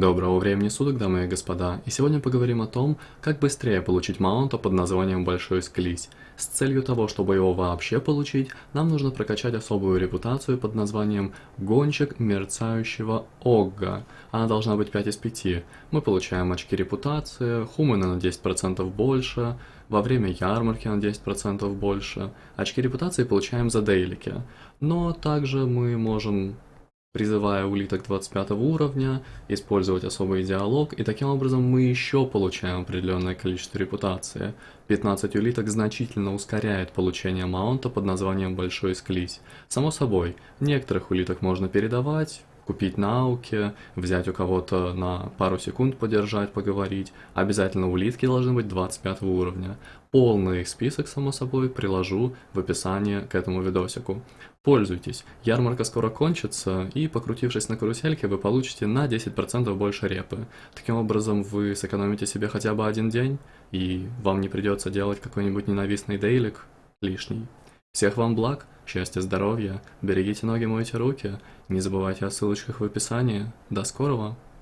Доброго времени суток, дамы и господа, и сегодня поговорим о том, как быстрее получить маунта под названием Большой Склизь. С целью того, чтобы его вообще получить, нам нужно прокачать особую репутацию под названием Гонщик Мерцающего Огга. Она должна быть 5 из 5. Мы получаем очки репутации, хуманы на 10% больше, во время ярмарки на 10% больше. Очки репутации получаем за дейлики. Но также мы можем призывая улиток 25 уровня, использовать особый диалог, и таким образом мы еще получаем определенное количество репутации. 15 улиток значительно ускоряет получение маунта под названием Большой Склизь. Само собой, некоторых улиток можно передавать, купить на ауке, взять у кого-то на пару секунд подержать, поговорить. Обязательно улитки должны быть 25 уровня. Полный список, само собой, приложу в описании к этому видосику. Пользуйтесь, ярмарка скоро кончится, и покрутившись на карусельке, вы получите на 10% больше репы. Таким образом, вы сэкономите себе хотя бы один день, и вам не придется делать какой-нибудь ненавистный дейлик лишний. Всех вам благ, счастья, здоровья, берегите ноги, мойте руки, не забывайте о ссылочках в описании. До скорого!